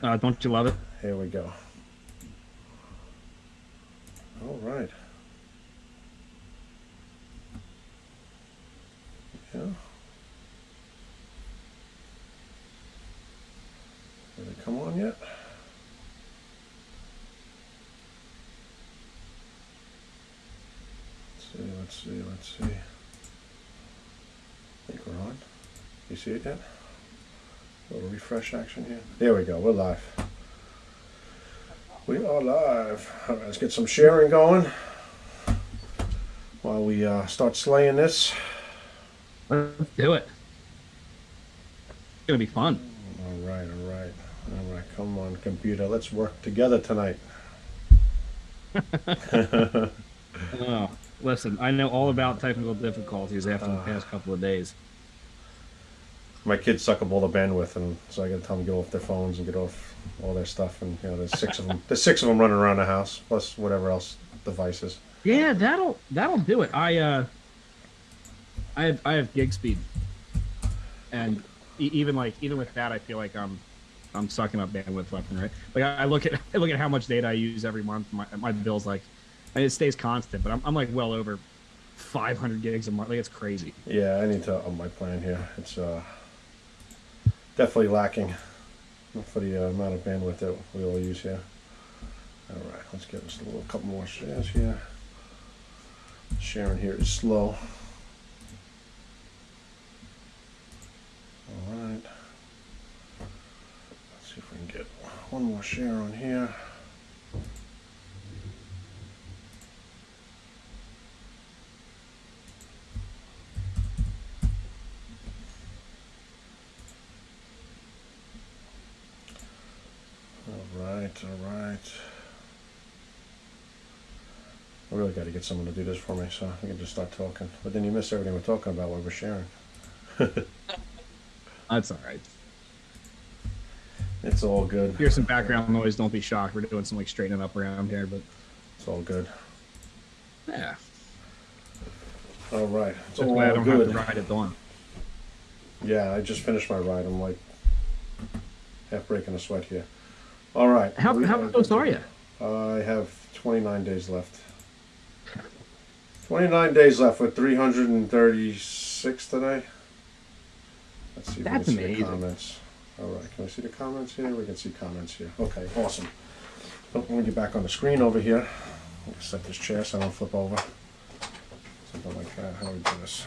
Uh, don't you love it? Here we go. All right. Yeah. Did it come on yet? Let's see, let's see, let's see. I think we're on. You see it yet? Little refresh action here. There we go, we're live. We are live. All right, let's get some sharing going while we uh, start slaying this. Let's do it. It's gonna be fun. All right, all right, all right. Come on, computer. Let's work together tonight. Oh, listen, I know all about technical difficulties after the past couple of days. My kids suck up all the bandwidth, and so I got to tell them to get off their phones and get off all their stuff. And you know, there's six of them. There's six of them running around the house, plus whatever else devices. Yeah, that'll that'll do it. I uh, I have I have gig speed, and e- even like even with that, I feel like I'm I'm sucking up bandwidth left and right. Like I, I look at I look at how much data I use every month. My my bill's like, and it stays constant, but I'm I'm like well over 500 gigs a month. Like it's crazy. Yeah, I need to up my plan here. It's uh, definitely lacking for the uh, amount of bandwidth that we all use here. All right, let's get us a little couple more shares here. Sharing here is slow. All right. Let's see if we can get one more share on here. All right. I really got to get someone to do this for me so I can just start talking. But then you miss everything we're talking about while we're sharing. That's all right. It's all good. Here's some background noise. Don't be shocked. We're doing some like straightening up around here, but It's all good. yeah. All right. It's That's all I don't have to ride at dawn. Yeah, I just finished my ride. I'm like half breaking a sweat here. All right. How how close are you? I have 29 days left. 29 days left with 336 today. Let's see if That's we can see the comments. All right, can we see the comments here? We can see comments here. Okay, awesome. Oh, Let me get back on the screen over here. Set this chair so I don't flip over. Something like that. How do we do this?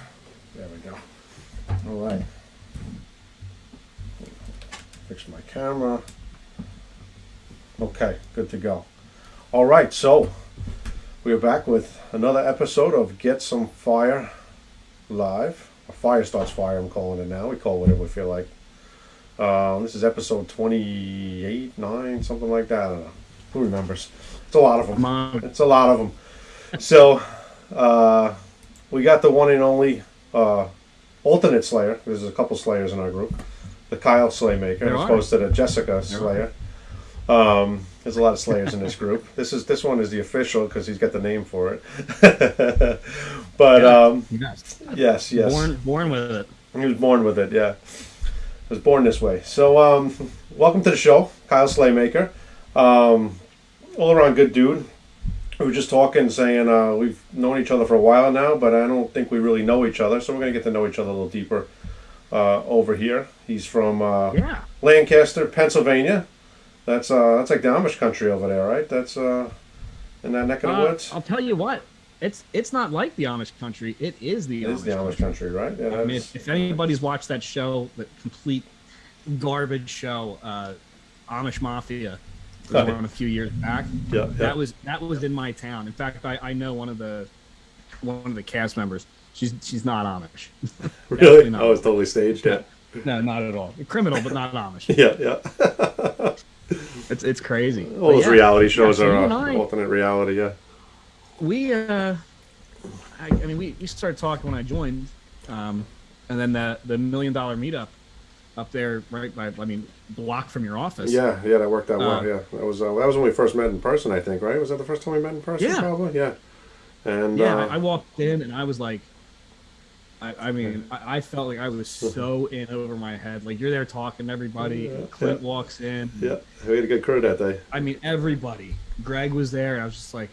There we go. All right. Fix my camera. Okay, good to go. All right, so we are back with another episode of Get Some Fire Live. Fire Starts Fire, I'm calling it now. We call it whatever we feel like. Um, this is episode 28, 9, something like that. I don't know. Who remembers? It's a lot of them. On. It's a lot of them. So, uh, we got the one and only uh, alternate Slayer. There's a couple Slayers in our group. The Kyle Slaymaker, as opposed to the Jessica Slayer. Um, there's a lot of Slayers in this group. This is this one is the official because he's got the name for it. but um, Yes. yes, yes, Born born with it. he was born with it. Yeah, was born this way. So, um, welcome to the show, Kyle Slaymaker. Um, all around good dude. We were just talking, saying uh, we've known each other for a while now, but I don't think we really know each other. So we're gonna get to know each other a little deeper uh, over here. He's from uh, Yeah. Lancaster, Pennsylvania. That's uh, that's like the Amish country over there, right? That's uh, in that neck of the Uh, woods. I'll tell you what. It's it's not like the Amish country. It is the It Amish is the Amish country. country, right? Yeah, I mean, if, if anybody's watched that show, the complete garbage show, uh, Amish Mafia, was on a few years back. yeah, yeah. That was that was in my town. In fact, I, I know one of the one of the cast members. She's she's not Amish. really. not. Oh, it's totally staged. Yeah, No, not at all. Criminal, but not Amish. yeah, yeah. It's it's crazy. All But those yeah, reality shows yeah, are uh, I- alternate reality. Yeah. we uh I, I mean we, we started talking when I joined um and then the the million dollar meetup up there right by I mean block from your office Yeah, yeah, that worked out well. Uh, Yeah, that was uh, that was when we first met in person. I think, right? Was that the first time we met in person? Yeah. probably. Yeah. And yeah uh, I, I walked in and I was like I, I mean, I, I felt like I was so in over my head. Like you're there talking to everybody. Yeah, Clint yeah. walks in. Yeah, we had a good crew that day. I mean, everybody. Greg was there, and I was just like,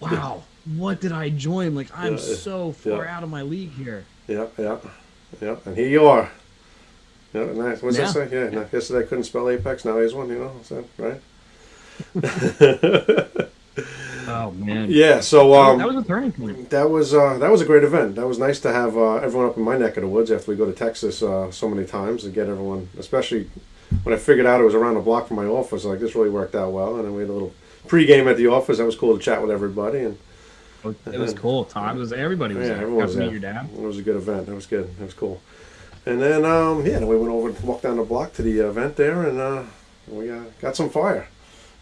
"Wow, what did I join? Like, I'm Yeah, so far yeah. out of my league here." Yeah, yeah, yeah. And here you are. Yeah, nice. What's Yeah. that say? Yeah, no, yesterday I couldn't spell Apex, now he's one, you know, that right? Oh man. yeah, so um, that was a turning point. that was uh, that was a great event. That was nice to have uh, everyone up in my neck of the woods after we go to Texas uh, so many times and get everyone, especially when I figured out it was around the block from my office. Like this really worked out well, and then we had a little pregame at the office. That was cool to chat with everybody, and It was cool. Todd was everybody was yeah, there. everyone Got was there. your dad. It was a good event. That was good. That was cool. And then um, yeah, then we went over and walked down the block to the event there, and uh, we uh, got some fire.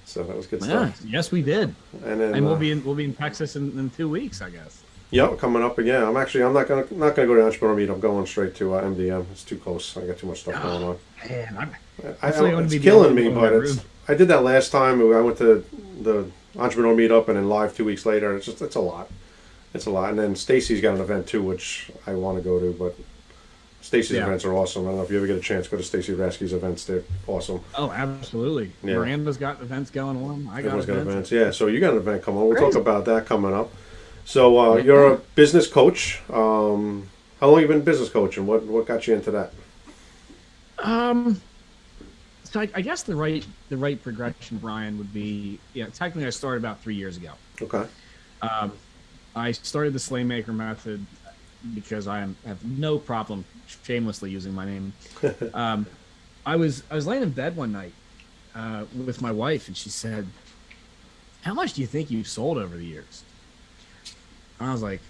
So that was good Yeah, stuff. yes, we did. And then And we'll uh, be in we'll be in Texas in, in two weeks, I guess. Yeah, coming up again. I'm actually I'm not gonna not gonna go to entrepreneur meet. I'm going straight to uh, MDM. It's too close. I got too much stuff going on. Man, I'm, I, I, I it's be killing me, but it's. I did that last time. I went to the entrepreneur meetup and then live two weeks later. It's just it's a lot. It's a lot. And then Stacy's got an event too, which I want to go to, but Stacy's Yeah. events are awesome. I don't know if you ever get a chance to go to Stacy Rasky's events. They're awesome. oh, absolutely. Yeah. Miranda's got events going on. I got Everyone's got events. events. Yeah, so you got an event coming. We'll Crazy. talk about that coming up. So uh, you're a business coach. Um, how long have you been business coaching? What what got you into that? Um, so I, I guess the right the right progression, Brian, would be yeah. Technically, I started about three years ago. Okay. Um, I started the Slaymaker method because I am, have no problem shamelessly using my name. Um, I was I was laying in bed one night uh, with my wife, and she said, "How much do you think you've sold over the years?" And I was like,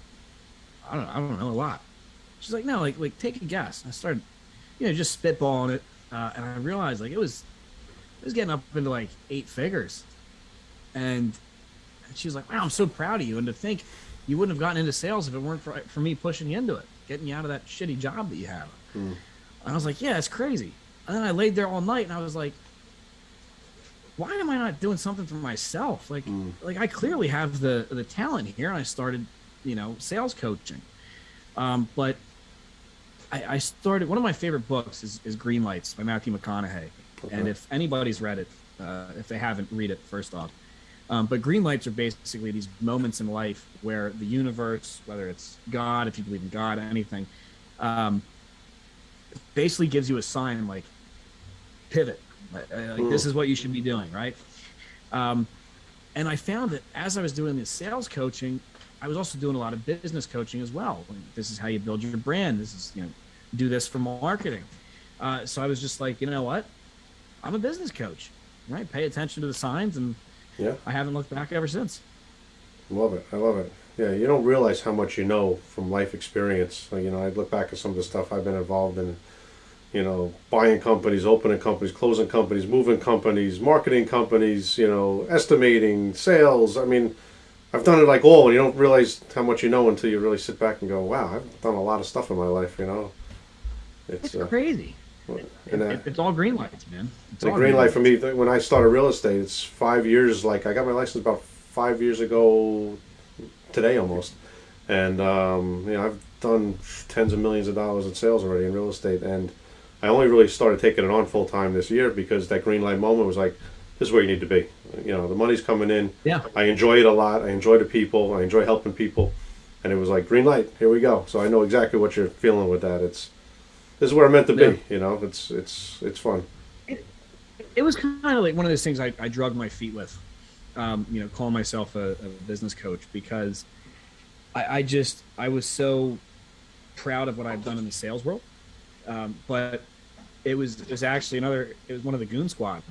"I don't I don't know a lot." She's like, "No, like like take a guess." I started, you know, just spitballing it, uh, and I realized like it was it was getting up into like eight figures, and and she was like, "Wow, I'm so proud of you." And to think you wouldn't have gotten into sales if it weren't for, for me pushing you into it, getting you out of that shitty job that you have. Hmm. And I was like, "Yeah, it's crazy." And then I laid there all night, and I was like, "Why am I not doing something for myself? Like, Hmm. like I clearly have the the talent here." And I started, you know, sales coaching. Um, but I, I started one of my favorite books is, is Green Lights by Matthew McConaughey. And if anybody's read it, uh, if they haven't, read it first off. Um, but green lights are basically these moments in life where the universe, whether it's God, if you believe in God, anything, um, basically gives you a sign like pivot. Like, uh, like, this is what you should be doing, right? Um, and I found that as I was doing this sales coaching, I was also doing a lot of business coaching as well. This is how you build your brand. This is you know, do this for marketing. Uh, so I was just like, you know what? I'm a business coach, right? Pay attention to the signs, and Yeah. I haven't looked back ever since. Love it. I love it. Yeah, you don't realize how much you know from life experience. You know, I look back at some of the stuff I've been involved in. You know, buying companies, opening companies, closing companies, moving companies, marketing companies. You know, estimating, sales. I mean, I've done it like all, and you don't realize how much you know until you really sit back and go, "Wow, I've done a lot of stuff in my life." You know, it's It's uh, crazy. And, uh, It- it's all green lights, man. It's the all green light for me when I started real estate. It's five years. Like I got my license about five years ago today, almost. And um, you know, I've done tens of millions of dollars in sales already in real estate, and I only really started taking it on full time this year because that green light moment was like, this is where you need to be. You know, the money's coming in. Yeah. I enjoy it a lot. I enjoy the people. I enjoy helping people, and it was like green light. Here we go. So I know exactly what you're feeling with that. It's this is where I'm meant to be. Yeah. You know, it's it's it's fun. it was kind of like one of those things I, I drug my feet with, um, you know, calling myself a, a business coach because I, I just I was so proud of what I've done in the sales world, um, but it was it was actually another it was one of the goon squad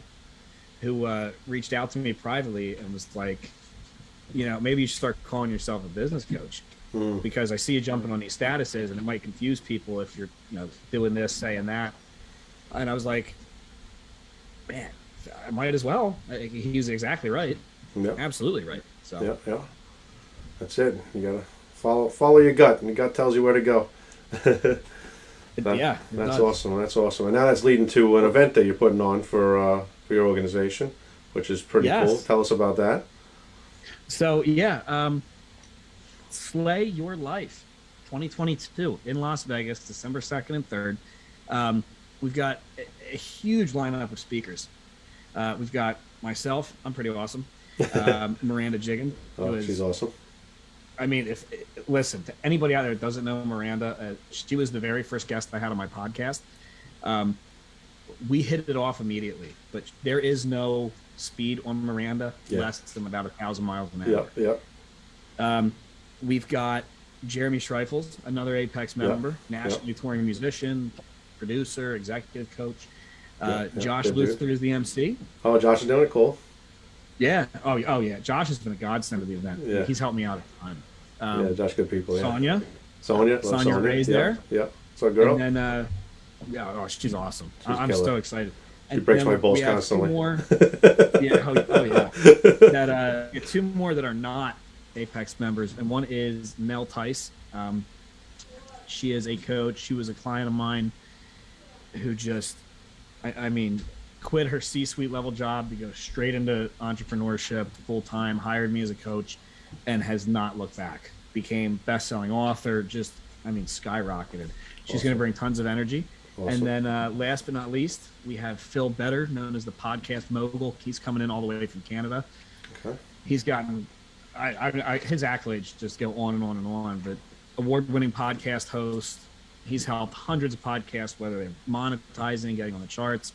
who uh, reached out to me privately and was like, you know, maybe you should start calling yourself a business coach Mm. because I see you jumping on these statuses and it might confuse people if you're you know doing this saying that, and I was like, man, I might as well. I- He exactly right, Yeah. absolutely right. So Yeah, yeah. That's it. You gotta follow follow your gut, and your gut tells you where to go. That- yeah, that's does. awesome. That's awesome. And now that's leading to an event that you're putting on for uh, for your organization, which is pretty Yes. cool. Tell us about that. So yeah, um, slay your life. 2022 in Las Vegas, December 2nd and 3rd. Um, we've got a, a huge lineup of speakers. Uh, we've got myself. I'm pretty awesome. Um, Miranda Jiggin. Oh, is- she's awesome. I mean, if listen to anybody out there that doesn't know Miranda, uh, she was the very first guest I had on my podcast. Um, we hit it off immediately, but there is no speed on Miranda Yeah. less than about a thousand miles an Yeah, hour. yeah. Um, we've got Jeremy Schreifels, another Apex Yeah, member, nationally touring musician, producer, executive coach. Uh, Yeah, Josh dude. Is the MC. Oh, Josh is doing it cool. Yeah. Oh, oh yeah. Josh has been a godsend to the event. Yeah. He's helped me out a ton. Um, yeah, Josh, good people. Yeah. Sonia. Sonia, Sonia Ray's there. Yeah, so girl. And then, uh, yeah, oh, she's awesome. She's I'm killer. so excited. She breaks my balls constantly. Two more, yeah, oh, oh, yeah. That uh, two more that are not Apex members, and one is Mel Tice. Um, she is a coach. She was a client of mine who just, I, I mean, quit her C-suite level job to go straight into entrepreneurship full time. Hired me as a coach, and has not looked back. Became best-selling author. Just, I mean, skyrocketed. She's going to bring tons of energy. Awesome. And then, uh, last but not least, we have Phil Better, known as the podcast mogul. He's coming in all the way from Canada. Okay. He's gotten, I, I, I, his accolades just go on and on and on. But award-winning podcast host. He's helped hundreds of podcasts, whether they're monetizing, getting on the charts.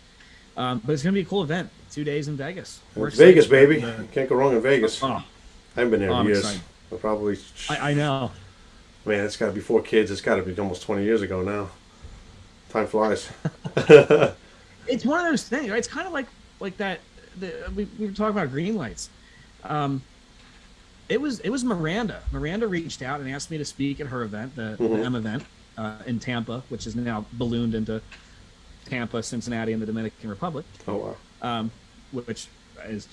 Um, but it's going to be a cool event. Two days in Vegas. Vegas, baby. Can't go wrong in Vegas. oh, I haven't been there Oh, years. I probably, I, I know. man, it's got to be four kids. It's got to be almost 20 years ago now. Time flies. it's one of those things, right? It's kind of like like that. The, we, we were talking about green lights. Um, it was it was Miranda. Miranda reached out and asked me to speak at her event, the, Mhm. the M event uh, in Tampa, which is now ballooned into Tampa, Cincinnati, and the Dominican Republic, Oh, wow. um, which is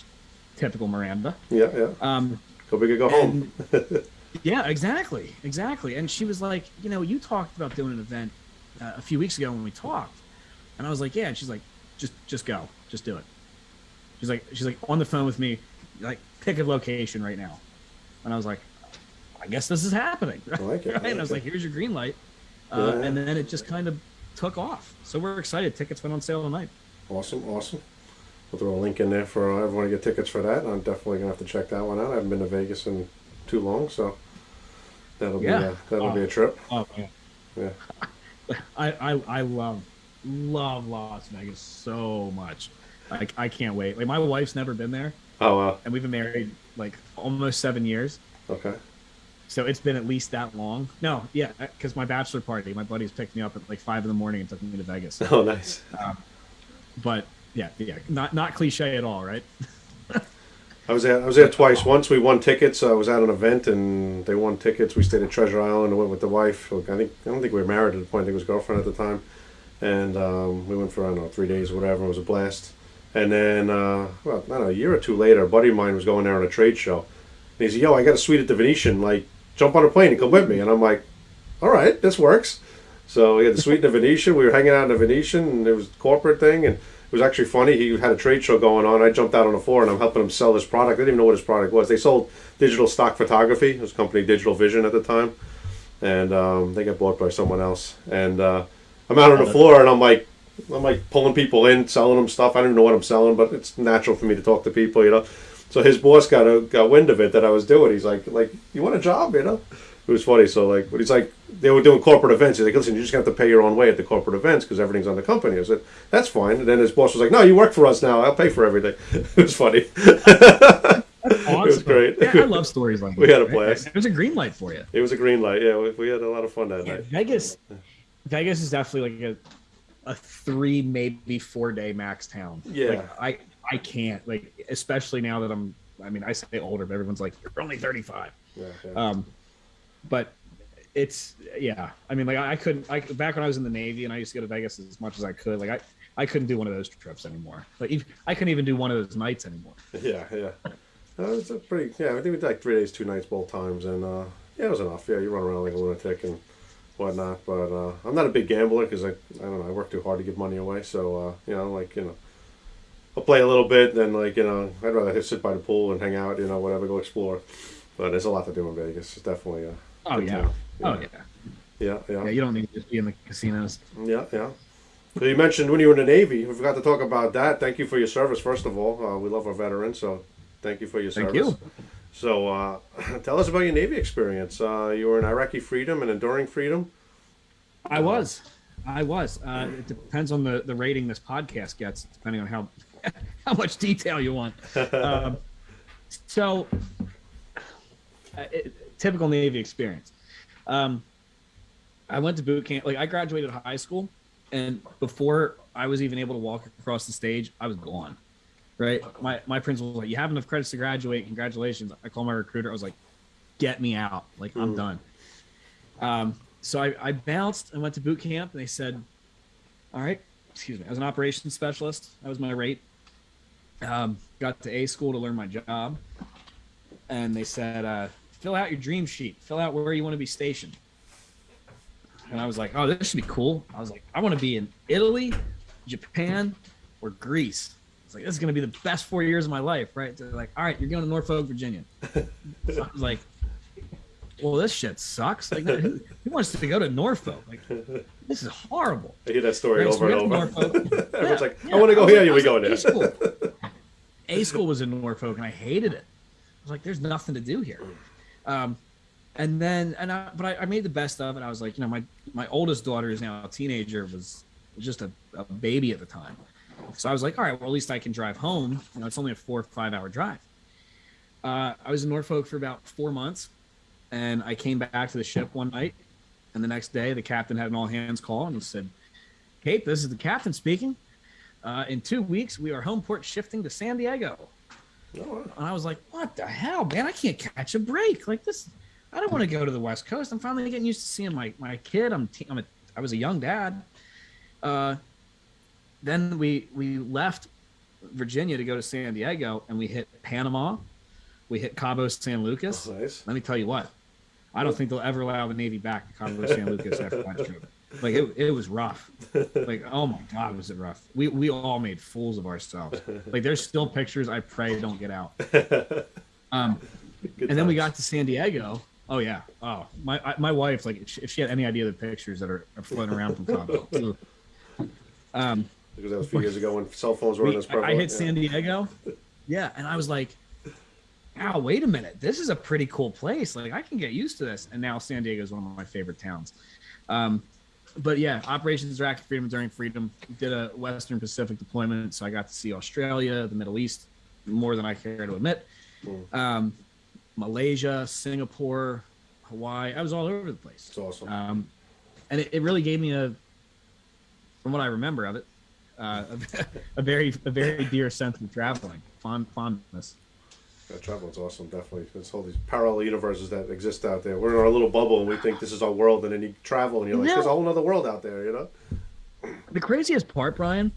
typical Miranda. Yeah, yeah. Um, Go big or go home. yeah, exactly, exactly. And she was like, you know, you talked about doing an event uh, a few weeks ago when we talked, and I was like, yeah. And she's like, just, just go, just do it. She's like, she's like on the phone with me, like pick a location right now, and I was like, I guess this is happening. I like it. I Right? And I was it. like, here's your green light, uh, Yeah. and then it just kind of took off. So we're excited. Tickets went on sale tonight. Awesome, awesome. We'll throw a link in there for uh, everyone to get tickets for that. I'm definitely gonna have to check that one out. I haven't been to Vegas in too long, so that'll Yeah. be a, that'll be Oh. a trip. Oh yeah. Yeah. I, I I love love Las Vegas so much. I, I can't wait. Like my wife's never been there, Oh wow. and we've been married like almost seven years. Okay. So it's been at least that long. No, yeah, because my bachelor party, my buddies picked me up at like five in the morning and took me to Vegas. Oh nice. But yeah, yeah, not not cliche at all, right? I was there. I was there twice. Once we won tickets. I was at an event and they won tickets. We stayed at Treasure Island and went with the wife. I think I don't think we were married at the point. I think it was girlfriend at the time, and um, we went for I don't know three days or whatever. It was a blast. And then uh, well, I don't know, a year or two later, a buddy of mine was going there on a trade show. And he said, "Yo, I got a suite at the Venetian. Like, jump on a plane and come with me." And I'm like, "All right, this works." So we had the suite in the Venetian. We were hanging out in the Venetian, and it was a corporate thing. And it was actually funny. He had a trade show going on. I jumped out on the floor, and I'm helping him sell his product. I didn't even know what his product was. They sold digital stock photography. It was a company Digital Vision at the time, and um, they got bought by someone else. And uh, I'm out on the floor, and I'm like, I'm like pulling people in, selling them stuff. I don't even know what I'm selling, but it's natural for me to talk to people, you know. So his boss got a got wind of it that I was doing. He's like, like, you want a job, you know? It was funny. So like, but he's like, they were doing corporate events. He's like, listen, you just have to pay your own way at the corporate events because everything's on the company. I said, that's fine. And then his boss was like, no, you work for us now. I'll pay for everything. it was funny. Awesome. was great. Yeah, I love stories like that. We had a blast. There's a green light for you. It was a green light. Yeah, we, we had a lot of fun that Yeah, night. Vegas, Vegas is definitely like a, a three, maybe four day max town. Yeah. Like, I, I can't like, especially now that I'm, I mean, I say older, but everyone's like, you're only 35. Yeah, yeah. Um, but it's, yeah. I mean, like I, I couldn't, I, back when I was in the Navy and I used to go to Vegas as much as I could, like I, I couldn't do one of those trips anymore. Like I couldn't even do one of those nights anymore. Yeah, yeah. Uh, it's a pretty. Yeah, I think we did like three days, two nights, both times, and uh, yeah, it was enough. Yeah, you run around like a lunatic and whatnot. But uh, I'm not a big gambler because I, I don't know, I work too hard to give money away. So uh, you know, like you know, I'll play a little bit, then like you know, I'd rather just sit by the pool and hang out, you know, whatever, go explore. But there's a lot to do in Vegas. It's definitely a Oh yeah. town. Oh yeah. Yeah, Yeah, yeah, you don't need to just be in the casinos. yeah, yeah. So you mentioned when you were in the Navy. We forgot to talk about that. Thank you for your service, first of all. Uh, we love our veterans, so thank you for your Thank service. you. So uh, tell us about your Navy experience. Uh, you were in Iraqi Freedom and Enduring Freedom. I was. I was. Uh, it depends on the, the rating this podcast gets, depending on how how much detail you want. Um, so, uh, it, typical Navy experience. Um, I went to boot camp. Like I graduated high school, and before I was even able to walk across the stage, I was gone. Right. My my principal was like, "You have enough credits to graduate. Congratulations." I called my recruiter. I was like, "Get me out. Like I'm Mm. done." Um, so I, I bounced and went to boot camp, and they said, "All right, excuse me." I was an operations specialist. That was my rate. Um, got to A school to learn my job, and they said, uh, "Fill out your dream sheet. Fill out where you want to be stationed." And I was like, "Oh, this should be cool." I was like, "I want to be in Italy, Japan, or Greece." It's like this is gonna be the best four years of my life, right? They're like, "All right, you're going to Norfolk, Virginia." So I was like, well, this shit sucks. Like, who, who wants to go to Norfolk? Like, this is horrible. I hear that story Right, over we and over. Norfolk. Everyone's Yeah, like, yeah. I want to go here. like- we go like, there. A school. A school was in Norfolk, and I hated it. I was like, "There's nothing to do here." Um, and then, and I, but I, I made the best of it. I was like, you know, my my oldest daughter is now a teenager, was just a, a baby at the time. So I was like, all right, well, at least I can drive home. You know, it's only a four or five hour drive. Uh, I was in Norfolk for about four months, and I came back to the ship one night, and the next day the captain had an all hands call, and he said, "Kate, this is the captain speaking. Uh, in two weeks, we are home port shifting to San Diego." Oh, And I was like, "What the hell, man? I can't catch a break like this. I don't want to go to the West Coast. I'm finally getting used to seeing my my kid. I'm te- I'm a I was a young dad. Uh, then we we left Virginia to go to San Diego, and we hit Panama. We hit Cabo San Lucas. nice. Let me tell you what, I don't think they'll ever allow the Navy back to Cabo San Lucas after that trip. Like it, it was rough. Like oh my god, was it rough? We we all made fools of ourselves. Like there's still pictures I pray don't get out. Um, Good and then we got to San Diego. Oh yeah. Oh my I, my wife like if she, if she had any idea of the pictures that are, are floating around from Cabo. Um, because that was a few years ago when cell phones weren't we, as I, I hit yeah. San Diego. Yeah, and I was like, "Wow, wait a minute! This is a pretty cool place. Like, I can get used to this." And now San Diego is one of my favorite towns. Um, but yeah, Operations Iraqi Freedom Enduring Freedom did a Western Pacific deployment, so I got to see Australia, the Middle East, more than I care to admit. Hmm. Um, Malaysia, Singapore, Hawaii. I was all over the place. It's awesome. Um, and it, it really gave me a, from what I remember of it, uh, a, a very a very dear sense of traveling, fond fondness. Yeah, traveling's awesome, definitely. There's all these parallel universes that exist out there. We're in our little bubble and we think this is our world, and then you travel and you're like, No. there's a whole other world out there, you know? The craziest part, Brian,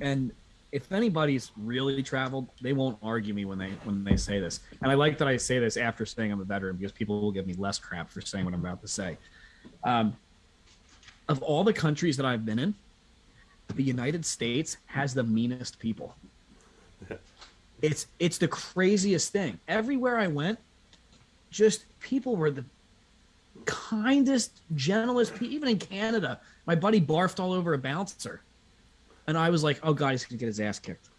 and if anybody's really traveled, they won't argue me when they when they say this. And I like that I say this after saying I'm a veteran because people will give me less crap for saying what I'm about to say. Um, of all the countries that I've been in, the United States has the meanest people. It's it's the craziest thing. Everywhere I went, just people were the kindest, gentlest. Even in Canada, my buddy barfed all over a bouncer, and I was like, "Oh God, he's gonna get his ass kicked."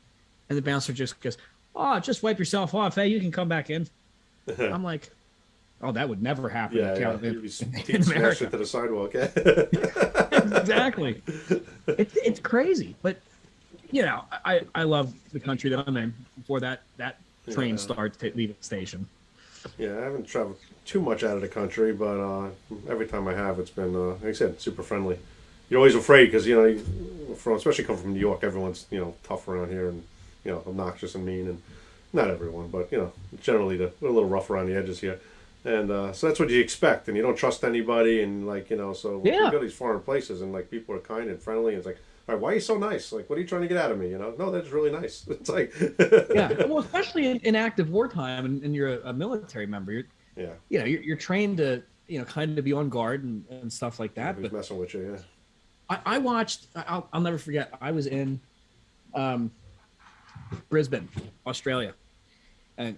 And the bouncer just goes, "Oh, just wipe yourself off. Hey, you can come back in." I'm like, "Oh, that would never happen." Yeah, in yeah. Canada- You'd be in teeth smashed America." into the sidewalk. Exactly. It's it's crazy, but you know, I I love the country that I'm in. Before that that train Yeah. starts to leave the station. yeah, I haven't traveled too much out of the country, but uh, every time I have, it's been, uh, like I said, super friendly. You're always afraid because, you know, from especially coming from New York, everyone's, you know, tough around here and, you know, obnoxious and mean. And not everyone, but, you know, generally the, we're a little rough around the edges here. And uh, so that's what you expect, and you don't trust anybody, and like you know, so Yeah. you go to these foreign places, and like people are kind and friendly, and it's like, all right, why are you so nice? Like, what are you trying to get out of me? You know, no, that's really nice. It's like, Yeah, well, especially in, in active wartime, and, and you're a, a military member, you're yeah, you know you're, you're trained to you know kind of be on guard and, and stuff like that. who's But messing with you? Yeah, I, I watched. I'll, I'll never forget. I was in um, Brisbane, Australia, and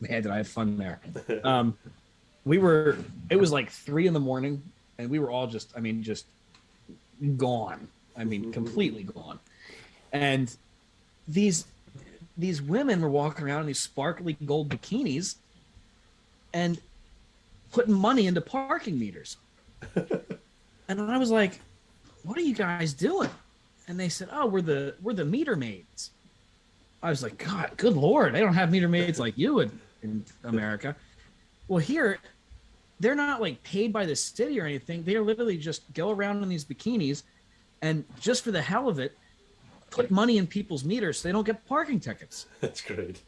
man, did I have fun there. Um, we were. It was like three in the morning, and we were all just. I mean, just gone. I mean, completely gone. And these these women were walking around in these sparkly gold bikinis, and putting money into parking meters. and I was like, "What are you guys doing?" And they said, "Oh, we're the we're the meter maids." I was like, "God, good lord, they don't have meter maids like you in, in America." Well, here they're not like paid by the city or anything. They literally just go around in these bikinis and just for the hell of it, put money in people's meters so they don't get parking tickets. That's great.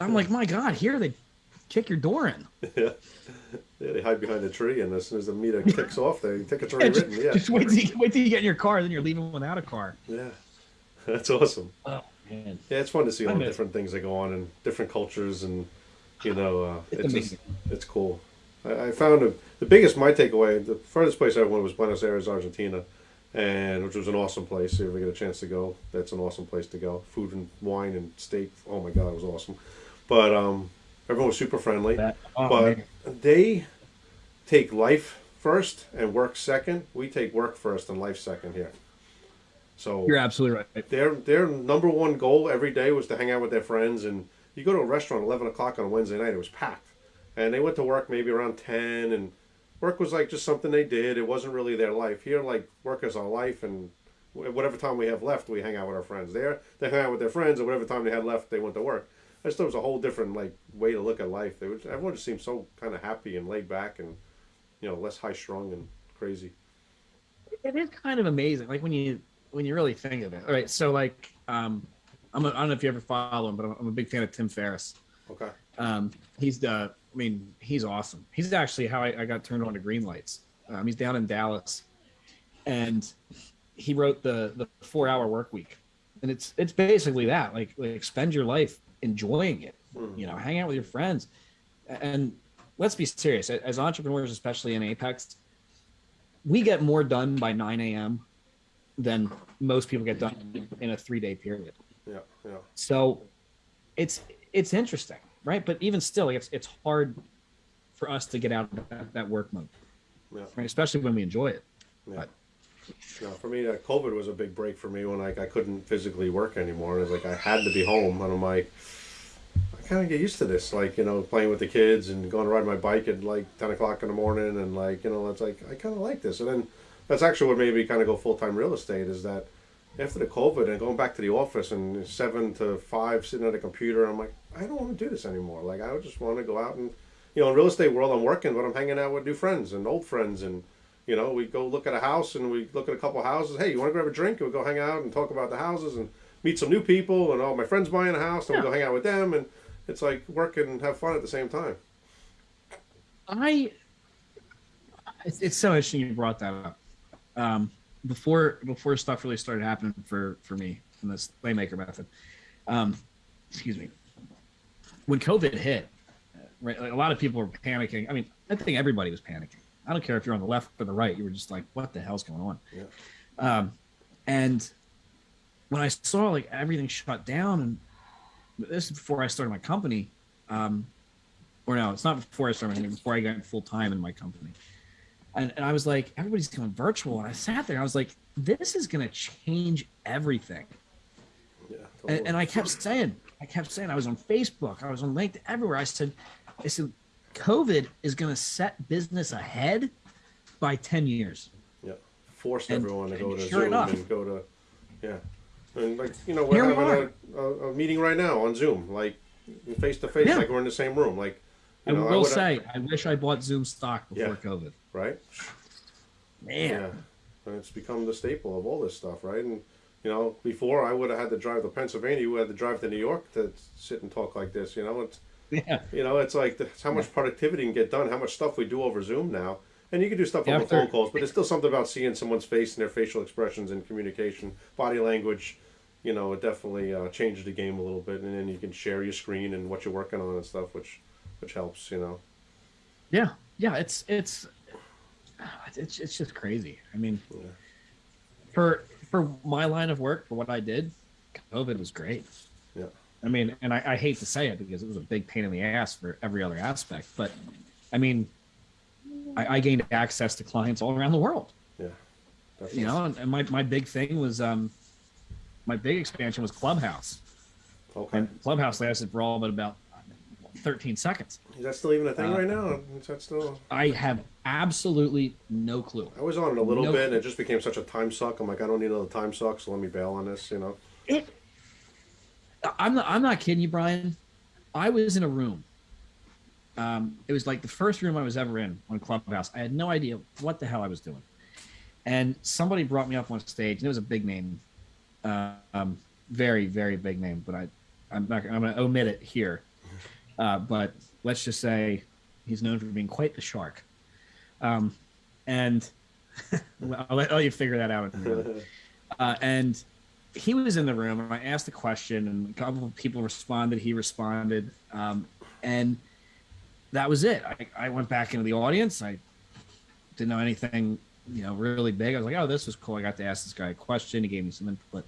I'm like, my God, here they kick your door in. yeah. yeah, they hide behind a tree, and as soon as the meter kicks off, the ticket's already just, written. Yeah, just wait till, you, wait till you get in your car, then you're leaving without a car. yeah, that's awesome. Oh man, Yeah, it's fun to see all the different things that go on in different cultures, and you know, uh, It's it's just, it's cool. I, I found a, the biggest my takeaway. The furthest place I went was Buenos Aires, Argentina, and which was an awesome place. If you ever get a chance to go, that's an awesome place to go. Food and wine and steak. Oh my god, it was awesome. But um, everyone was super friendly. that, oh, but man. they take life first and work second. We take work first and life second here. So you're absolutely right. their their number one goal every day was to hang out with their friends and you go to a restaurant at 11 o'clock on a wednesday night it was packed. And they went to work maybe around 10 and work was like just something they did. It wasn't really their life. Here like work is our life and whatever time we have left we hang out with our friends. There they hang out with their friends and whatever time they had left they went to work. I just thought it was a whole different like way to look at life. They was, everyone just seemed so kind of happy and laid back and you know less high strung and crazy. It is kind of amazing, like when you when you really think of it. All right, so like, um, I'm a, I don't know if you ever follow him, but I'm, I'm a big fan of Tim Ferriss. okay Um, he's the, I mean, he's awesome. He's actually how I, I got turned on to green lights. Um, he's down in Dallas, and he wrote the the four hour work week, and it's it's basically that like like spend your life enjoying it, you know, hang out with your friends, and let's be serious as entrepreneurs, especially in Apex, we get more done by 9 a.m. than most people get done in a three day period. Yeah yeah So it's it's interesting, right? But even still, it's it's hard for us to get out of that, that work mode, yeah right? Especially when we enjoy it. Yeah. But- No, for me, uh, COVID was a big break for me when like I couldn't physically work anymore. It was like I had to be home, and I'm like, I kind of get used to this, like you know, playing with the kids and going to ride my bike at like ten o'clock in the morning, and like you know, it's like I kind of like this. And then that's actually what made me kind of go full time real estate is that after the COVID and going back to the office and seven to five sitting at a computer, I'm like, I don't want to do this anymore. Like I just want to go out and you know, in real estate world, I'm working, but I'm hanging out with new friends and old friends and you know, we go look at a house and we look at a couple houses. Hey, you want to grab a drink? And we go hang out and talk about the houses and meet some new people. And all my friend's buying a house, and we go hang out with them. And it's like work and have fun at the same time. I it's, it's so interesting you brought that up. Um, before before stuff really started happening for for me in this Slaymaker method. Um, excuse me. When COVID hit, right, like a lot of people were panicking. I mean, I think everybody was panicking. I don't care if you're on the left or the right. You were just like, "What the hell's going on?" Yeah. Um, and when I saw like everything shut down, and this is before I started my company, um, or no, it's not before I started my company, before I got full time in my company. And, and I was like, everybody's going virtual. And I sat there, I was like, this is going to change everything. Yeah. And, and I kept saying, I kept saying, I was on Facebook, I was on LinkedIn, everywhere. I said, I said, COVID is going to set business ahead by 10 years. yeah, forced and- everyone to go to sure Zoom enough. and go to, yeah, and like you know, Here we're we having a, a, a meeting right now on Zoom, like face to face, Yeah. like we're in the same room, like. I know, will would've- say, I wish I bought Zoom stock before Yeah. COVID. Right? Man, Yeah, and it's become the staple of all this stuff, right? And you know, before I would have had to drive to Pennsylvania, you had to drive to New York to sit and talk like this. You know, it's yeah, you know, it's like it's how much productivity can get done, how much stuff we do over Zoom now, and you can do stuff Yeah, over phone calls, but there's still something about seeing someone's face and their facial expressions and communication, body language. You know, it definitely uh, changes the game a little bit, and then you can share your screen and what you're working on and stuff, which which helps. You know, yeah, yeah. It's it's it's it's just crazy. I mean, Yeah. for for my line of work, for what I did, COVID was great. yeah, I mean, and I, I hate to say it because it was a big pain in the ass for every other aspect, but I mean, I, I gained access to clients all around the world. Yeah. Definitely. You know, and, and my my big thing was um, my big expansion was Clubhouse, Okay. and Clubhouse lasted for all but about 13 seconds. Is that still even a thing Uh, right now? Is that still? I have absolutely no clue. I was on it a little No- bit, and it just became such a time suck. I'm like, I don't need another time suck, so let me bail on this. You know. It. I'm not. I'm not kidding you, Brian. I was in a room. Um, it was like the first room I was ever in on Clubhouse. I had no idea what the hell I was doing, and somebody brought me up on stage, and it was a big name, uh, um, very very big name. But I, I'm not. I'm going to omit it here. Uh, but let's just say he's known for being quite the shark. Um, and I'll let, I'll let you figure that out. in a minute. Uh, and he was in the room, and I asked a question, and a couple of people responded. He responded, um, and that was it. I, I went back into the audience. I didn't know anything, you know, really big. I was like, "Oh, this was cool." I got to ask this guy a question. He gave me some input.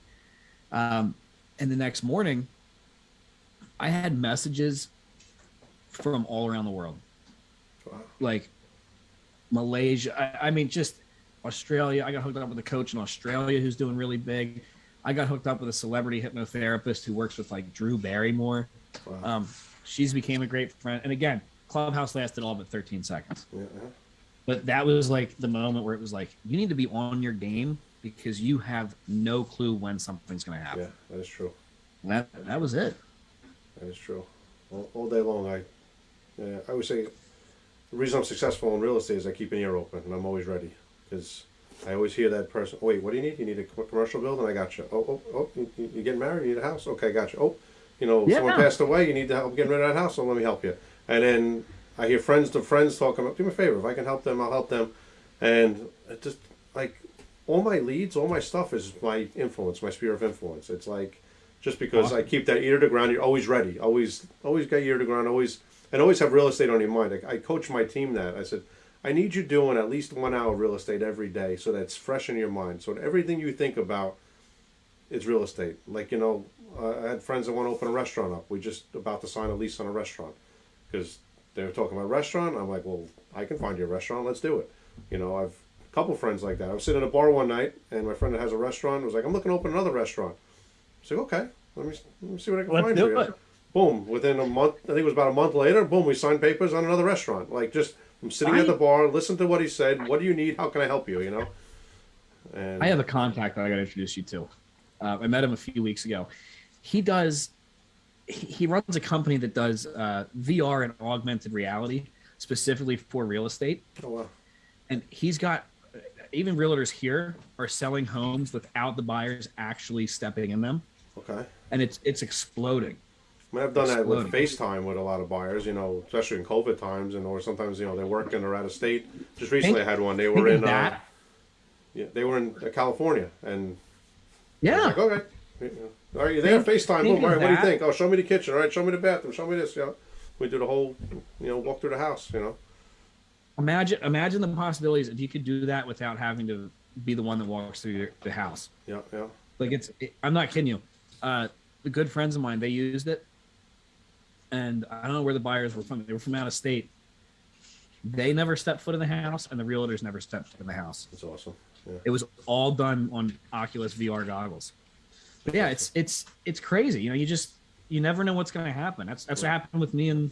Um, and the next morning, I had messages from all around the world, Wow. like Malaysia. I, I mean, just Australia. I got hooked up with a coach in Australia who's doing really big. I got hooked up with a celebrity hypnotherapist who works with like Drew Barrymore. Wow. Um, she's became a great friend. And again, Clubhouse lasted all but 13 seconds. yeah. But that was like the moment where it was like, you need to be on your game because you have no clue when something's going to happen. Yeah, that is true. And that that was it. That is true. All, all day long, I, yeah, I would say, the reason I'm successful in real estate is I keep an ear open and I'm always ready because I always hear that person. Oh, wait, what do you need? You need a commercial building? I got you. Oh, oh, oh, you, you you getting married? You need a house? Okay, I got you. Oh, you know, someone passed away. You need to help getting rid of that house. So let me help you. And then I hear friends to friends talking about, do me a favor. If I can help them, I'll help them. And it just like all my leads, all my stuff is my influence, my sphere of influence. It's like just because I keep that ear to the ground, you're always ready, always, always got ear to ground, always, and always have real estate on your mind. I, I coach my team that. I said, I need you doing at least one hour of real estate every day, so that's fresh in your mind. So everything you think about is real estate. Like you know, uh, I had friends that want to open a restaurant up. We're just about to sign a lease on a restaurant because they were talking about a restaurant. I'm like, well, I can find you a restaurant. Let's do it. You know, I've a couple friends like that. I was sitting at a bar one night, and my friend that has a restaurant was like, I'm looking to open another restaurant. I said, okay, let me let me see what I can Let's find do for you. it. Boom! Within a month, I think it was about a month later. Boom! We signed papers on another restaurant. Like just, I'm sitting at the bar, listen to what he said. What do you need? How can I help you? You know. And I have a contact that I got to introduce you to. Uh, I met him a few weeks ago. He does. He he runs a company that does uh, VR and augmented reality specifically for real estate, oh, wow. and he's got even realtors here are selling homes without the buyers actually stepping in them, Okay. and it's it's exploding. I mean, I've done that with FaceTime with a lot of buyers, you know, especially in COVID times, and or sometimes you know they're working or out of state. Just recently, I had one. They were in, uh, yeah, they were in uh, California, and yeah, like, okay, are you there? FaceTime. Boom. All right, what do you think? Oh, show me the kitchen. All right, show me the bathroom. Show me this. You know, we do the whole, you know, walk through the house. You know, imagine imagine the possibilities if you could do that without having to be the one that walks through your, the house. yeah, yeah. Like it's, it, I'm not kidding you. Uh, the good friends of mine, they used it, and I don't know where the buyers were from. They were from out of state. They never stepped foot in the house, and the realtors never stepped foot in the house. It's awesome. Yeah. It was all done on Oculus VR goggles. But yeah, it's it's it's crazy. You know, you just you never know what's going to happen. That's that's what happened with me and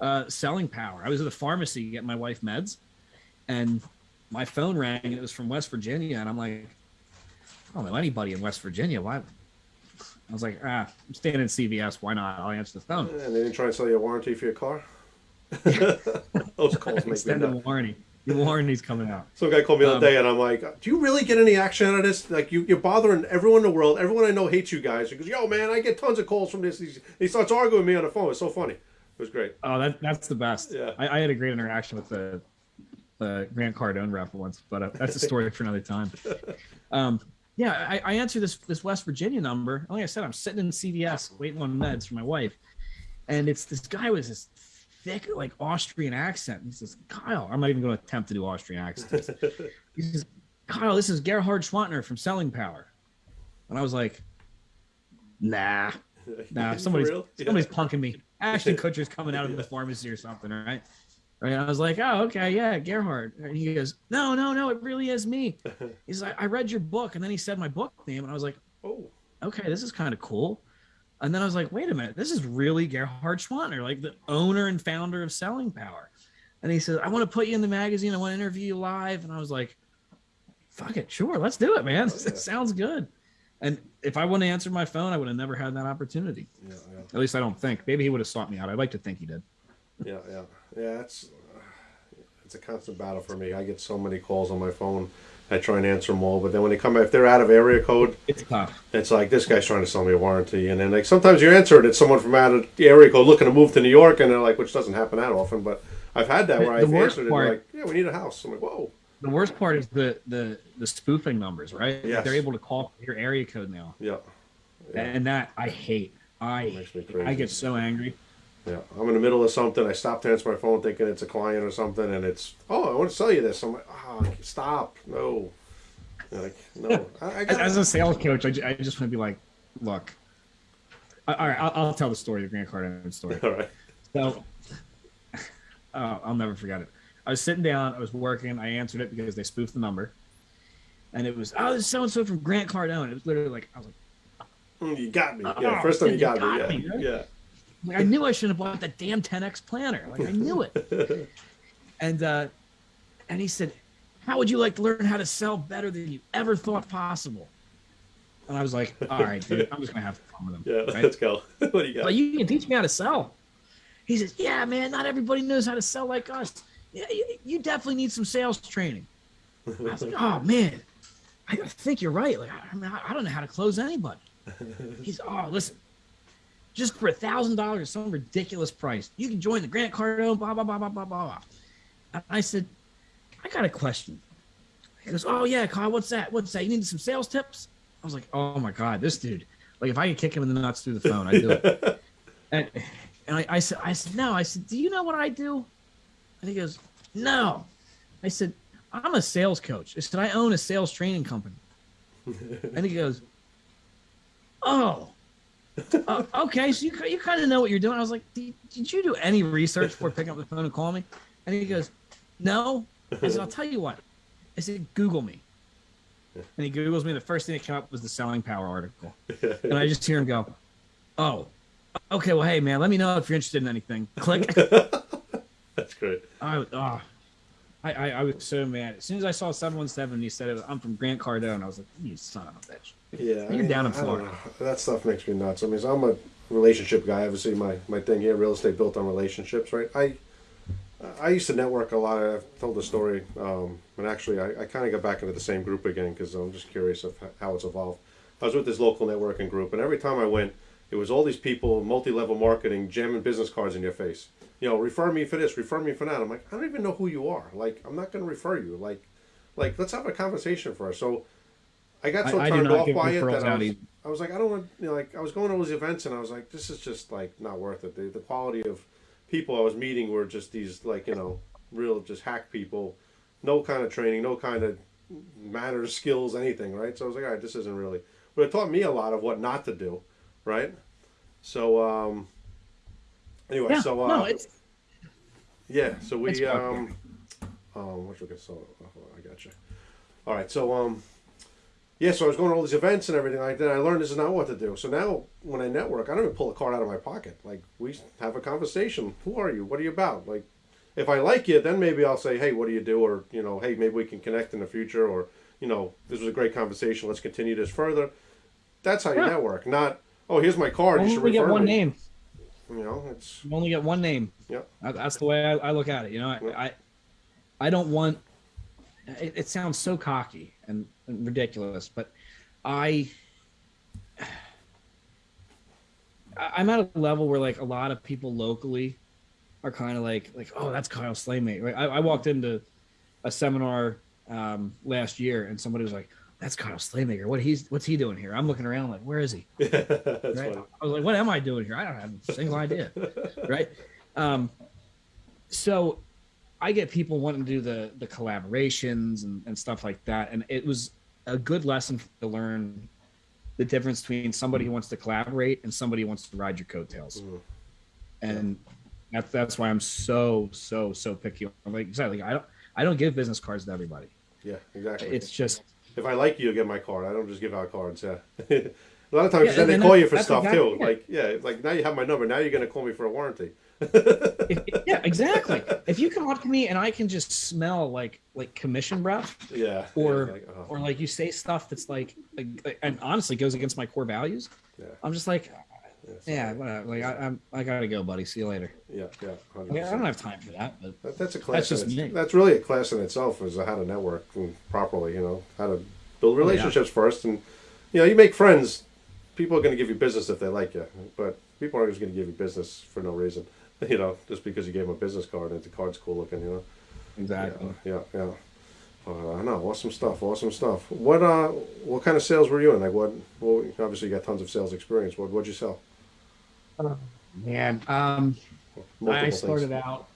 uh, selling power. I was at the pharmacy getting my wife meds, and my phone rang, and it was from West Virginia, and I'm like, I don't know anybody in West Virginia. Why? I was like, ah, I'm staying in CVS. Why not? I'll answer the phone. And they didn't try and sell you a warranty for your car. Those calls make me Extended nuts. warranty. The warranty's coming out. Some guy called me the Um, other day, and I'm like, "Do you really get any action out of this? Like, you, you're bothering everyone in the world. Everyone I know hates you guys." He goes, "Yo, man, I get tons of calls from this." He starts arguing with me on the phone. It's so funny. It was great. Oh, that that's the best. Yeah. I, I had a great interaction with the the Grant Cardone rep once, but uh, that's a story for another time. Um, yeah, I, I answered this this West Virginia number. Like I said, I'm sitting in CVS waiting on meds for my wife, and it's this guy with this thick like Austrian accent. He says, "Kyle, I'm not even going to attempt to do Austrian accents." he says, "Kyle, this is Gerhard Gschwandtner from Selling Power," and I was like, "Nah." Nah, somebody's? Yeah. somebody's punking me. Ashton Kutcher's coming out of the pharmacy or something, right? And I was like, oh, okay, yeah, Gerhard. And he goes, no, no, no, it really is me. He's like, I read your book, and then he said my book name, and I was like, Oh, okay, this is kind of cool. And then I was like, wait a minute, this is really Gerhard Gschwandtner, like the owner and founder of Selling Power. And he said, I want to put you in the magazine. I want to interview you live. And I was like, fuck it, sure, let's do it, man. Oh, yeah. It sounds good. And if I wouldn't have answered my phone, I would have never had that opportunity. yeah, yeah. At least I don't think. Maybe he would have sought me out. I'd like to think he did. Yeah, yeah, yeah. It's it's a constant battle for me. I get so many calls on my phone. I try and answer them all, but then when they come, if they're out of area code, It's tough. it's like this guy's trying to sell me a warranty, and then like sometimes you answer it, it's someone from out of the area code looking to move to New York, and they're like, which doesn't happen that often, but I've had that The- where the I've answered it, part- they're like, yeah, we need a house. I'm like, whoa, The worst part is the the the spoofing numbers, right? Yes. They're able to call your area code now, yeah, yeah. and that I hate. I makes me crazy. I get so angry. Yeah, I'm in the middle of something. I stop to answer my phone thinking it's a client or something, and it's, oh, I want to sell you this. I'm like, oh, stop, no. Like, no, I, I As, as a sales coach, I, I just want to be like, look. All right, I'll, I'll tell the story, the Grant Cardone story. All right. So, oh, I'll never forget it. I was sitting down, I was working, I answered it because they spoofed the number, and it was, oh, this is so and so from Grant Cardone. It was literally like, I was like. Mm, you got me. Oh, Yeah, first time you you got, got me. me, Yeah, yeah. Like I knew I shouldn't have bought that damn 10x planner. Like I knew it. and uh, and he said, "How would you like to learn how to sell better than you ever thought possible?" And I was like, "All right, dude, I'm just gonna have fun with him." Yeah, right? let's go. what do you got? But you can teach me how to sell. He says, "Yeah, man, not everybody knows how to sell like us. Yeah, you, you definitely need some sales training." I was like, "Oh man, I think you're right. Like, I, I mean, I, I don't know how to close anybody." He's, "Oh, listen, just for a thousand dollars, some ridiculous price, you can join the Grant Cardone." Blah blah blah blah blah blah. And I said, "I got a question." He goes, "Oh yeah, Kyle, what's that? What's that? You need some sales tips?" I was like, "Oh my god, this dude! Like, if I could kick him in the nuts through the phone, I'd do it." and and I, I said, I said, no. I said, do you know what I do? And he goes, no. I said, I'm a sales coach. I said, I own a sales training company. and he goes, oh, uh, okay. So you you kind of know what you're doing. I was like, did, did you do any research before picking up the phone and calling me? And he goes, no. I said, I'll tell you what. I said, Google me. And he Googles me. The first thing that came up was the Selling Power article. And I just hear him go, oh, okay. Well, hey, man, let me know if you're interested in anything. Click. That's great. I, oh, I, I, I was so mad. As soon as I saw 717, he said, it, I'm from Grant Cardone. I was like, you son of a bitch. Yeah, You're down in I Florida. That stuff makes me nuts. I mean, I'm a relationship guy. Obviously, my my thing here, real estate built on relationships, right? I I used to network a lot. I've told the story, um, and actually, I, I kind of got back into the same group again because I'm just curious of how it's evolved. I was with this local networking group, and every time I went, it was all these people, multi-level marketing, jamming business cards in your face. You know, refer me for this, refer me for that. I'm like, I don't even know who you are. Like, I'm not going to refer you. Like, like let's have a conversation first. So. I got so I, I do turned not off by it that I was. I was like, I don't want, you know, like I was going to those events and I was like, this is just like not worth it. The, the quality of people I was meeting were just these like you know real just hack people, no kind of training, no kind of manners, skills, anything, right? So I was like, all right, this isn't really. But it taught me a lot of what not to do, right? So um, anyway, Yeah, so uh, no, it's, yeah, so we um um what we get so oh, I got you. All right, so um yeah, so I was going to all these events and everything like that. I learned this is not what to do. So now when I network, I don't even pull a card out of my pocket. Like we have a conversation. Who are you? What are you about? Like if I like you, then maybe I'll say, "Hey, what do you do?" or, you know, "Hey, maybe we can connect in the future," or, you know, "This was a great conversation. Let's continue this further." That's how you Yeah. network. Not, "Oh, here's my card. You only should we get refer one me." name. You know, it's You only get one name. yeah. That's the way I, I look at it. You know, I, Yeah. I, I don't want. It, it sounds so cocky and, and ridiculous, but I, I- I'm at a level where like a lot of people locally are kind of like like oh that's Kyle Slaymaker. Right? I, I walked into a seminar um, last year and somebody was like that's Kyle Slaymaker. What he's what's he doing here? I'm looking around like where is he? Right? I was like, what am I doing here? I don't have a single idea. right. Um, so I get people wanting to do the the collaborations and, and stuff like that. And it was a good lesson to learn the difference between somebody who wants to collaborate and somebody who wants to ride your coattails. Mm. And That's that's why I'm so so so picky. I'm like exactly. I don't I don't give business cards to everybody. Yeah, exactly. It's just if I like you, you get my card. I don't just give out cards. Yeah. a lot of times Yeah, then they call that- you for stuff exactly too. it. Like yeah, like now you have my number. Now you're gonna call me for a warranty. yeah, exactly. If you come up to me and I can just smell like like commission breath, Yeah. or yeah, like, oh, or like you say stuff that's like, like, like- and honestly goes against my core values, yeah, I'm just like, yeah, yeah. Like I, I'm I gotta go, buddy. See you later. yeah, yeah. 100%. Like, I don't have time for that. But That, that's a class. That's just me. That's really a class in itself, is how to network properly. You know, how to build Oh, yeah. relationships first, and you know, you make friends. People are going to give you business if they like you, but people aren't just going to give you business for no reason. You know, just because you gave them a business card and the card's cool looking. You know. exactly. Yeah, yeah. yeah. Uh, I know, awesome stuff, awesome stuff. What uh, what kind of sales were you in? Like, what? Well, obviously you got tons of sales experience. What what'd you sell? Man, um, I started things. out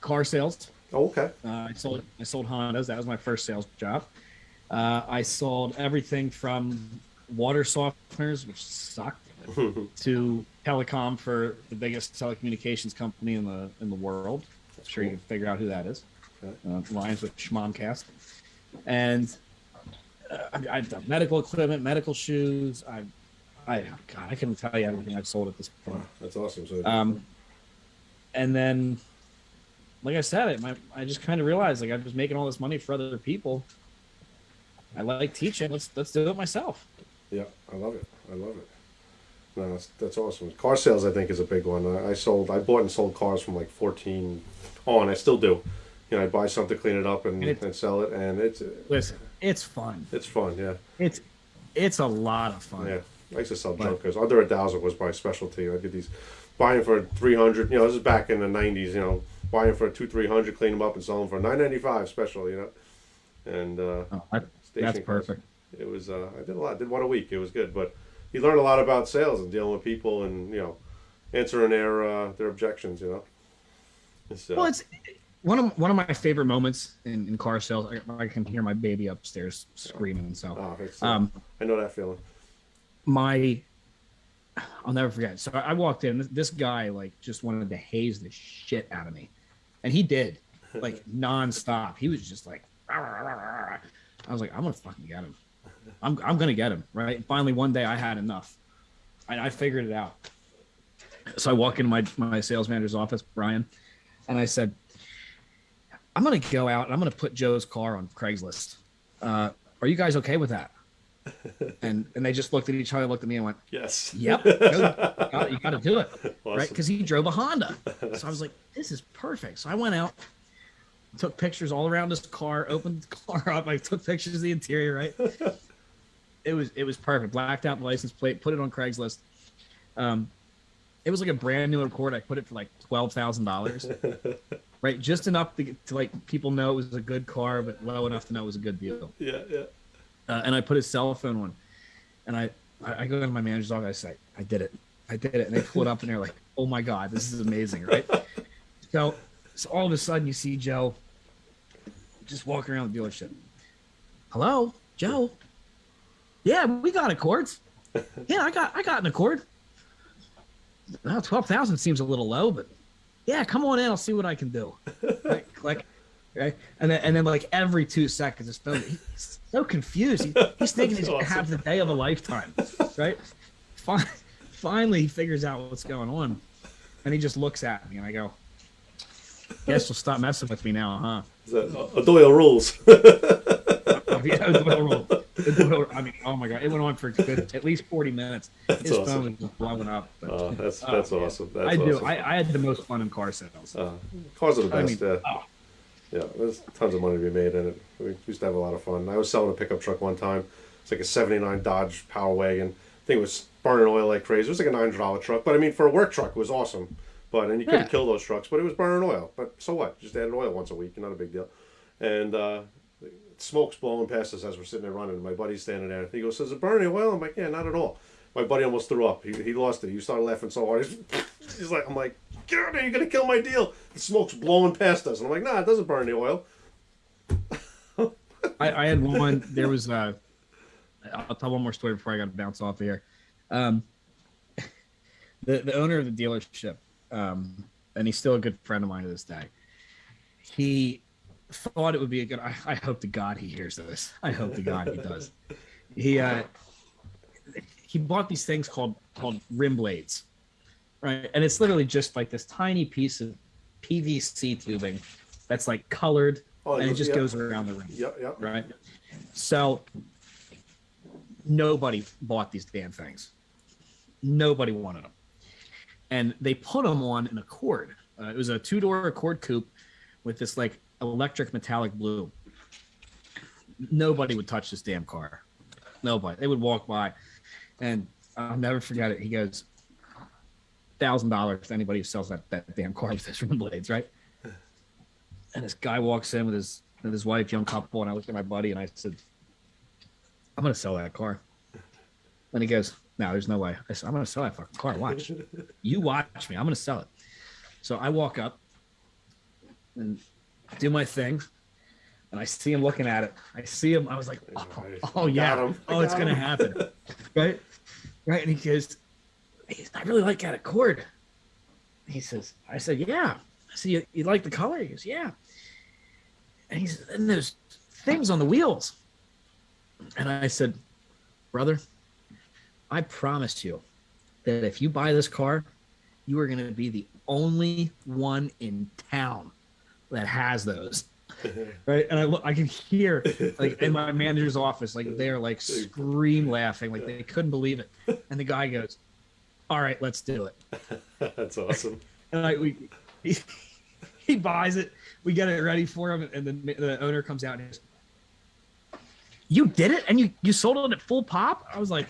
car sales. Oh, okay. Uh, I sold I sold Hondas. That was my first sales job. Uh, I sold everything from water softeners, which sucked, to telecom for the biggest telecommunications company in the in the world. I'm sure you can figure out who that is. Okay. Uh, Lions with Schmomcast, and uh, I, I've done medical equipment, medical shoes. I, I God, I couldn't tell you everything I've sold at this point. That's awesome. So, Um, and then, like I said, it, my, I just kind of realized like I was making all this money for other people. I like teaching. Let's let's do it myself. yeah, I love it. I love it. No, that's, that's awesome. Car sales, I think, is a big one. I, I sold, I bought and sold cars from like 14 on. I still do. You know, I buy something, clean it up, and, And and sell it, and it's Listen, it's fun. it's fun. Yeah, It's it's a lot of fun. yeah. I used to sell But- junk cars. Under a thousand was my specialty. I did these buying for 300. You know, this is back in the 90s. You know, buying for two, 300, clean them up, and sell them for 995 special. You know, and uh, Oh, that- station that's cars. perfect. It was uh, I did a lot. I did one a week. It was good, but you learn a lot about sales and dealing with people and you know answering their uh, their objections. You know. It's, uh, Well, it's one of one of my favorite moments in, in car sales. I, I can hear my baby upstairs screaming. So, oh, it's, uh, um, I know that feeling. My I'll never forget. So I walked in. This, guy like just wanted to haze the shit out of me, and he did, like nonstop. He was just like, "Rah, rah, rah, rah, rah." I was like, I'm gonna fucking get him. I'm I'm gonna get him. Right. And finally, one day I had enough, and I figured it out. So I walk into my my sales manager's office, Brian, and I said, I'm gonna go out and I'm gonna put Joe's car on Craigslist. Uh, are you guys okay with that? And and they just looked at each other, looked at me, and went, Yes. "Yep, you got to do it, right?" Because he drove a Honda, so I was like, "This is perfect." So I went out, took pictures all around his car, opened the car up, I took pictures of the interior, right? it was it was perfect. Blacked out the license plate, put it on Craigslist. Um, it was like a brand new Accord. I put it for like twelve thousand dollars, right? Just enough to, to like people know it was a good car, but low enough to know it was a good deal Yeah, yeah. Uh, and I put his cell phone on, and I I go to my manager's office. I say, I did it, I did it, and they pull it up, and they're like, Oh my god, this is amazing, right? so, so all of a sudden, you see Joe just walking around the dealership. Hello, Joe. Yeah, we got Accords. Yeah, I got I got an Accord. Well, twelve thousand seems a little low, but yeah, come on in. I'll see what I can do. Like, like right? And then, and then like every two seconds, his phone. He's so confused. He, he's thinking he's gonna have the day of a lifetime, right? Fin- Finally, he figures out what's going on, and he just looks at me, and I go, "Guess you'll stop messing with me now, huh?" Uh, Doyle rules. Yeah, Doyle Doyle- I mean, oh my god, it went on for good, at least forty minutes. His awesome. phone was blowing up. But, Uh, that's oh, that's man. awesome. That's I do. awesome. I, I had the most fun in car sales. uh, cars are the I best. mean, yeah. oh, Yeah, there's tons of money to be made in it. We used to have a lot of fun. I was selling a pickup truck one time. It's like a '79 Dodge Power Wagon. I think it was burning oil like crazy. It was like a nine hundred dollar truck, but I mean, for a work truck, it was awesome. But and you couldn't Yeah. kill those trucks, but it was burning oil. But so what? Just added oil once a week, not a big deal. And uh, smoke's blowing past us as we're sitting there running. My buddy's standing there. He goes, "Is it burning oil?" I'm like, "Yeah, not at all." My buddy almost threw up. He, he lost it. He started laughing so hard. He's, he's like, "I'm like, God, you're gonna kill my deal." The smoke's blowing past us, and I'm like, "Nah, it doesn't burn the oil." I, I had one. There was. Uh, I'll tell one more story before I got to bounce off here. Um, the the owner of the dealership, um, and he's still a good friend of mine to this day. He thought it would be a good. I, I hope to God he hears this. I hope to God he does. He uh, he bought these things called called rim blades, right? And it's literally just like this tiny piece of PVC tubing that's like colored, Oh, and it just yeah. goes around the rim, Yep, yep. right? So nobody bought these damn things. Nobody wanted them, and they put them on an Accord. Uh, it was a two door Accord coupe with this like electric metallic blue. Nobody would touch this damn car. Nobody. They would walk by, and I'll never forget it. He goes, thousand dollars to anybody who sells that, that damn car with his rim blades, right? And this guy walks in with his with his wife, young couple, and I looked at my buddy and I said, I'm gonna sell that car. And he goes, No, there's no way. I said, I'm gonna sell that fucking car. Watch. You watch me. I'm gonna sell it. So I walk up and do my thing. And I see him looking at it. I see him. I was like, oh, oh yeah. Oh, it's gonna happen. right? Right. And he goes, "Hey, I really like that Accord. He says, I said, yeah. I said, you, you like the color? He goes, yeah. And he said, and there's things on the wheels. And I said, brother, I promise you that if you buy this car, you are going to be the only one in town that has those. Right. And I look, I can hear like in my manager's office, like they're like scream laughing, like they couldn't believe it. And the guy goes, all right, let's do it. That's awesome. And I, we, he, he buys it. We get it ready for him, and then the owner comes out and goes, "You did it, and you you sold it at full pop." I was like,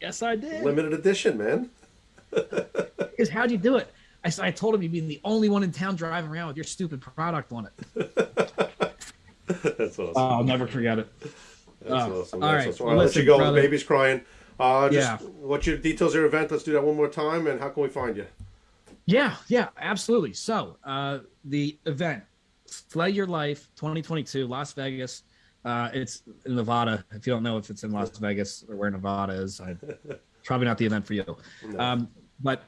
"Yes, I did." Limited edition, man. Because how'd you do it? I I told him you'd be the only one in town driving around with your stupid product on it. That's awesome. I'll never forget it. That's oh, awesome. all That's right. awesome. I'll let you go. brother. The baby's crying. Uh, just Yeah. what's your details of your event? Let's do that one more time. And how can we find you? Yeah, yeah, absolutely. So, uh, the event, Slay Your Life 2022, Las Vegas. Uh, it's in Nevada. If you don't know if it's in Las Vegas or where Nevada is, I, probably not the event for you. Um, but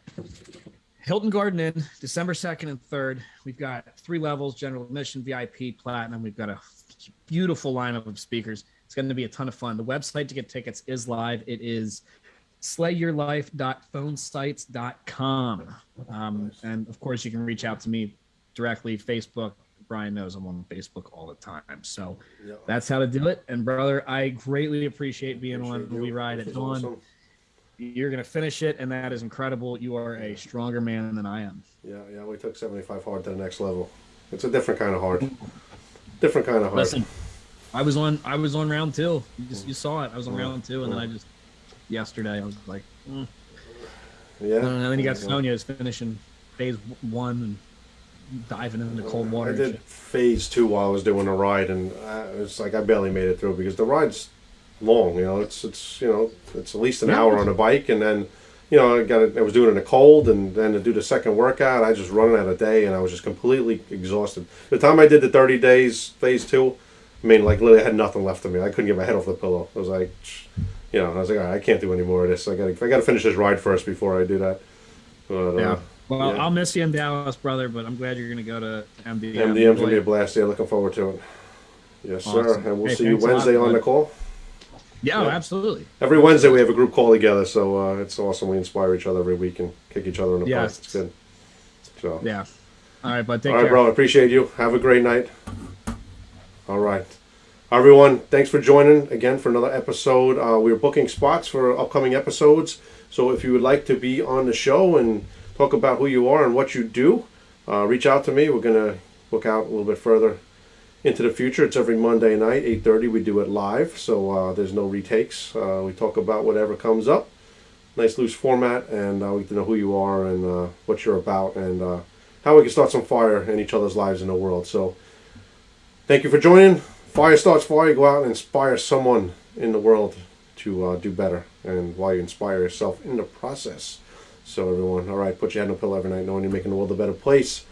Hilton Garden Inn, December 2nd and 3rd. We've got three levels general admission, VIP, platinum. We've got a beautiful lineup of speakers. It's going to be a ton of fun. The website to get tickets is live. It is slayyourlife.phonesites.com. Um, and of course, you can reach out to me directly, Facebook. Brian knows I'm on Facebook all the time. So Yeah. that's how to do it. And brother, I greatly appreciate being Appreciate on you. We Ride at Dawn. awesome. You're going to finish it, and that is incredible. You are a stronger man than I am. Yeah, yeah. We took 75 hard to the next level. It's a different kind of hard. Different kind of hard. Listen, I was on I was on round two. You just you saw it. I was on round two, and then I just yesterday I was like, mm. Yeah. and then you got. Sonya is finishing phase one and diving into cold water. I did phase two while I was doing a ride, and it's like I barely made it through because the ride's long. You know, it's it's you know it's at least an Yeah. hour on a bike, and then you know I got it, I was doing it in the cold, and then to do the second workout, I just running out of day, and I was just completely exhausted. The time I did the thirty days phase two, I mean, like literally, I had nothing left of me. I couldn't get my head off the pillow. I was like, you know, I was like, All right, I can't do any more of this. I got to I got to finish this ride first before I do that. But, uh, Yeah. Well, yeah. I'll miss you in Dallas, brother, but I'm glad you're going to go to MDM. MDM's gonna be a blast. Yeah, looking forward to it. Yes, sir. And we'll Hey, see you thanks a lot, Wednesday on the call. Yeah, Yeah. absolutely. Every Wednesday we have a group call together, so uh, it's awesome. We inspire each other every week and kick each other in the Yes. butt. It's good. So, Yeah. All right, bud. Take all right, care. bro. I appreciate you. Have a great night. All right. Everyone, thanks for joining again for another episode. Uh, we're booking spots for upcoming episodes. So if you would like to be on the show and talk about who you are and what you do, uh, reach out to me. We're going to look out a little bit further into the future. It's every Monday night, 8.30. We do it live, so uh, there's no retakes. Uh, we talk about whatever comes up. Nice loose format, and uh, we to know who you are and uh, what you're about and uh, how we can start some fire in each other's lives in the world. So thank you for joining. Fire starts fire. Go out and inspire someone in the world to uh, do better, and while you inspire yourself in the process. So everyone, all right, put your head on a pillow every night, knowing you're making the world a better place.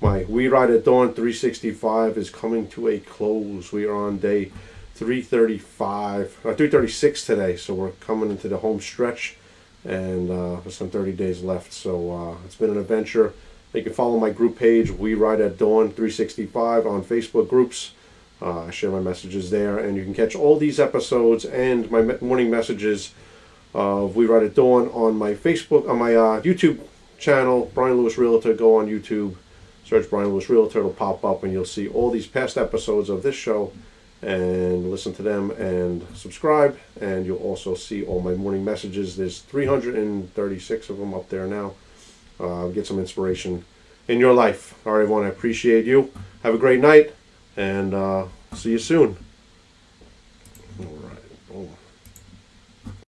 My We Ride at Dawn 365 is coming to a close. We are on day 335, uh, 336 today, so we're coming into the home stretch, and uh, some 30 days left. So uh, it's been an adventure. You can follow my group page, We Ride at Dawn 365 on Facebook groups. Uh, I share my messages there, and you can catch all these episodes and my morning messages of We Ride at Dawn on my Facebook, on my uh, YouTube channel, Brian Lewis Realtor. Go on YouTube, search Brian Lewis Realtor, it'll pop up, and you'll see all these past episodes of this show and listen to them and subscribe. And you'll also see all my morning messages. There's 336 of them up there now. Uh, get some inspiration in your life. All right, everyone, I appreciate you. Have a great night, and uh, see you soon.